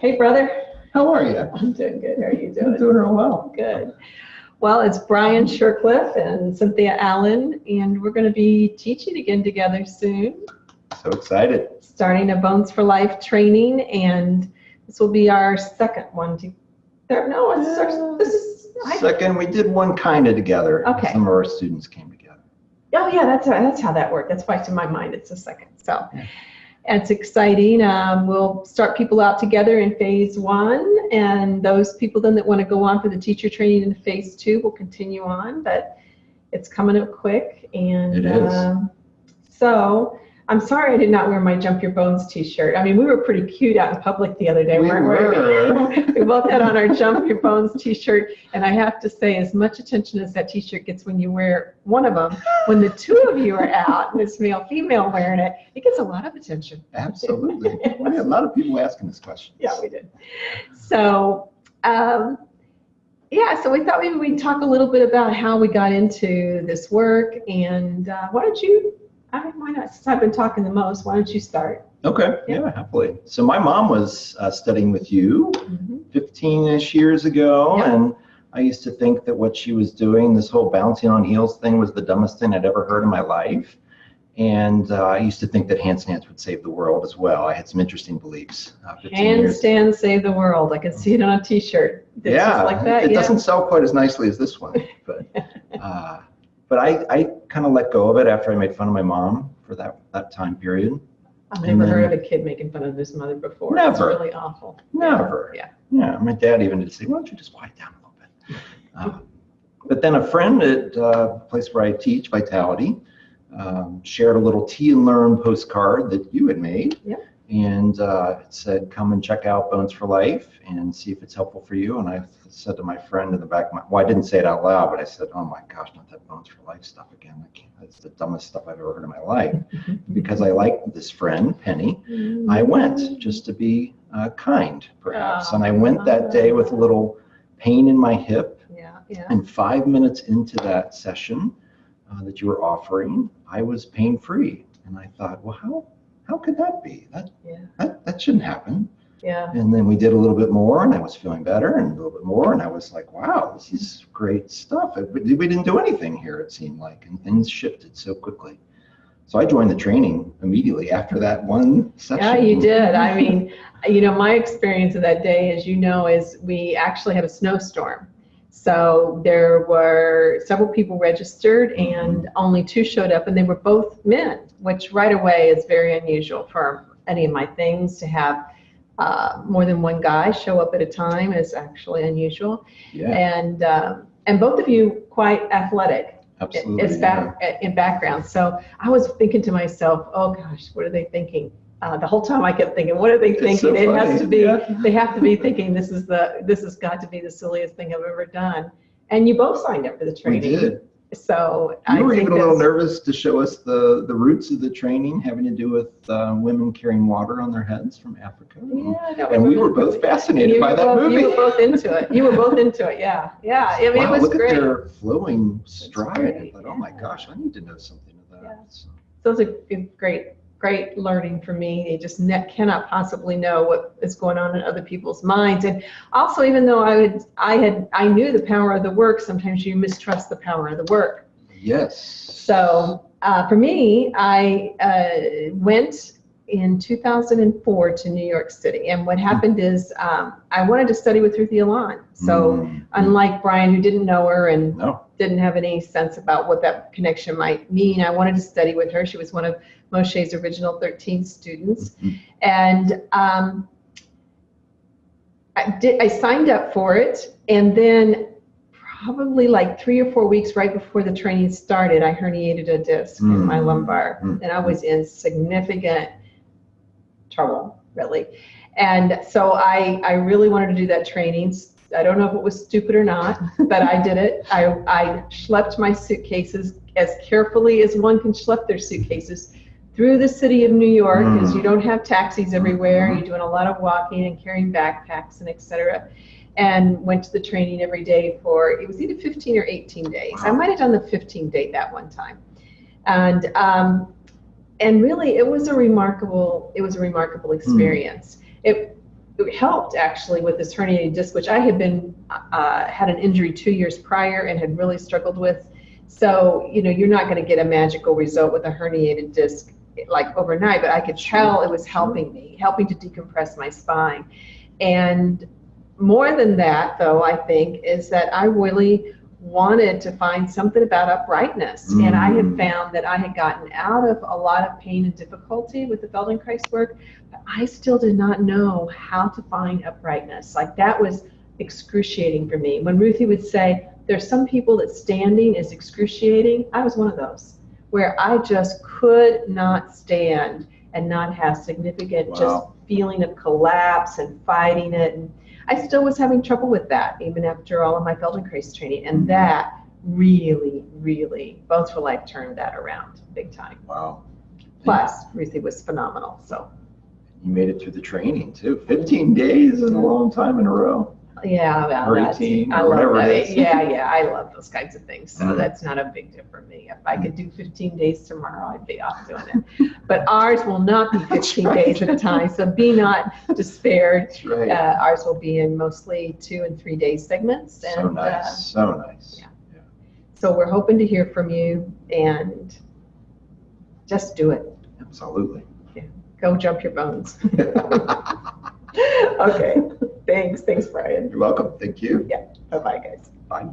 Hey, brother. How are you? I'm doing good. How are you doing? I'm doing? real well. Good. Well, it's Brian Shercliffe and Cynthia Allen, and we're going to be teaching again together soon, So excited. starting a Bones for Life training, and this will be our second one. To, there- no, it's our, mm. this is. I, Second, we did one kind of together. Okay. Some of our students came together. oh yeah, that's that's how that worked. That's why it's in my mind. It's a second. So. Yeah. It's exciting. Um, we'll start people out together in phase one, and those people then that want to go on for the teacher training in phase two will continue on. But it's coming up quick, and It is. um, so I'm sorry I did not wear my Jump Your Bones T-shirt. I mean, we were pretty cute out in public the other day, We weren't were. we? we both had on our Jump Your Bones T-shirt, and I have to say, as much attention as that T-shirt gets when you wear one of them, when the two of you are out, and it's male female wearing it, it gets a lot of attention. Absolutely. We had a lot of people asking this question. Yeah, we did. So, um, yeah, so we thought maybe we'd talk a little bit about how we got into this work. And uh, why don't you, I mean, why not? Since I've been talking the most, why don't you start? Okay. Yeah, happily. So my mom was uh, studying with you 15-ish years ago, Yeah. and I used to think that what she was doing, this whole bouncing on heels thing, was the dumbest thing I'd ever heard in my life. And uh, I used to think that handstands would save the world as well. I had some interesting beliefs. Uh, 15 years Save the World. I can see it on a t-shirt. It's yeah, like that. it yeah. doesn't sell quite as nicely as this one, but uh, but I, I kind of let go of it after I made fun of my mom for that that time period. I've never heard of a kid making fun of his mother before. Never. It's really awful. Never. Yeah. Yeah, my dad even did say, "Why don't you just quiet down a little bit?" Uh, but then a friend at uh, a place where I teach, Vitality, um, shared a little tea and learn postcard that you had made. Yep. And uh, it said, "Come and check out Bones for Life and see if it's helpful for you." And I said to my friend in the back, of my, well, I didn't say it out loud, but I said, "Oh my gosh, not that Bones for Life stuff again! I can't. That's the dumbest stuff I've ever heard in my life." Because I liked this friend, Penny, I went just to be uh, kind, perhaps. Oh, and I went that day with a little pain in my hip. Yeah, yeah. And five minutes into that session uh, that you were offering, I was pain free. And I thought, well, how how could that be? That Yeah, that that shouldn't happen. yeah. And then we did a little bit more, and I was feeling better, and a little bit more, and I was like, wow, this is great stuff. We didn't do anything here, it seemed like, and things shifted so quickly. So I joined the training immediately after that one session. Yeah, you did. I mean, you know, my experience of that day, as you know, is we actually had a snowstorm. So there were several people registered and only two showed up, and they were both men, which right away is very unusual for any of my things to have uh, more than one guy show up at a time is actually unusual. Yeah, And um, and both of you quite athletic absolutely. it's back in background. So I was thinking to myself, oh gosh, what are they thinking? Uh, the whole time I kept thinking, what are they It's thinking? so it has to be, yeah. they have to be thinking this is the, this has got to be the silliest thing I've ever done. And you both signed up for the training. We did. So I You were think even a little nervous to show us the, the roots of the training having to do with uh, women carrying water on their heads from Africa. Yeah, no, And we were both fascinated you by that both- movie. You were both into it. You were both into it. Yeah, yeah. I mean, wow, it was look great. at their flowing stride. I thought, oh my gosh, I need to know something of that. Yeah. So, So it's a great, great learning for me. You just ne- cannot possibly know what is going on in other people's minds. And also, even though I would, I had, I knew the power of the work. Sometimes you mistrust the power of the work. yes. So uh, for me, I uh, went in 2004 to New York City, and what happened is um, I wanted to study with Ruthy Alon. So Mm, unlike Brian, who didn't know her and no. Didn't have any sense about what that connection might mean. I wanted to study with her. She was one of Moshe's original 13 students. Mhm. And um, I, did, I signed up for it. And then, probably like three or four weeks right before the training started, I herniated a disc in my Mm. lumbar. Mm. And I was in significant trouble, really. And so I, I really wanted to do that training. I don't know if it was stupid or not, but I did it. I, I schlepped my suitcases as carefully as one can schlep their suitcases through the city of New York because Mm. you don't have taxis everywhere. Mhm. You're doing a lot of walking and carrying backpacks and et cetera. And went to the training every day for, it was either 15 or 18 days. I might have done the 15 day that one time. And, um, and really it was a remarkable, it was a remarkable experience. It, it helped actually with this herniated disc, which I had been, uh, had an injury two years prior and had really struggled with. So, you know, you're not going to get a magical result with a herniated disc like overnight, but I could tell it was helping me, helping to decompress my spine. And more than that, though, I think, is that I really wanted to find something about uprightness. And I had Mm. found that I had gotten out of a lot of pain and difficulty with the Feldenkrais work, but I still did not know how to find uprightness. Like that was excruciating for me. When Ruthy would say, there's some people that standing is excruciating, I was one of those where I just could not stand and not have significant just feeling of collapse and fighting it. And I still was having trouble with that even after all of my Feldenkrais training. And mm-hmm. that really, really, Bones for Life turned that around big time. Wow. Plus, Ruthy was phenomenal. So, You made it through the training too. 15 days is a long time in a row. Yeah, well, that's, or I love that. Yeah, yeah, I love those kinds of things. So Mhm. that's not a big deal for me. If I could do 15 days tomorrow, I'd be off doing it. But ours will not be 15 right. days at a time. So be not despaired. Right. Uh, ours will be in mostly two and three day segments. And so uh, nice. So nice. yeah. so we're hoping to hear from you and just do it. Absolutely. Yeah. Go jump your bones. okay. Thanks. Thanks, Brian. You're welcome. Thank you. Yeah. Bye bye, guys. Bye.